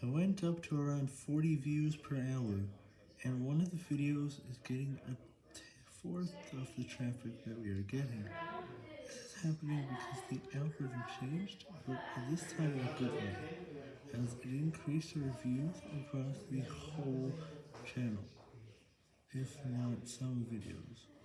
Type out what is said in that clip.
I went up to around 40 views per hour, and one of the videos is getting a fourth of the traffic that we are getting. This is happening because the algorithm changed, but this time in a good way, as it increased the views across the whole channel, if not some videos.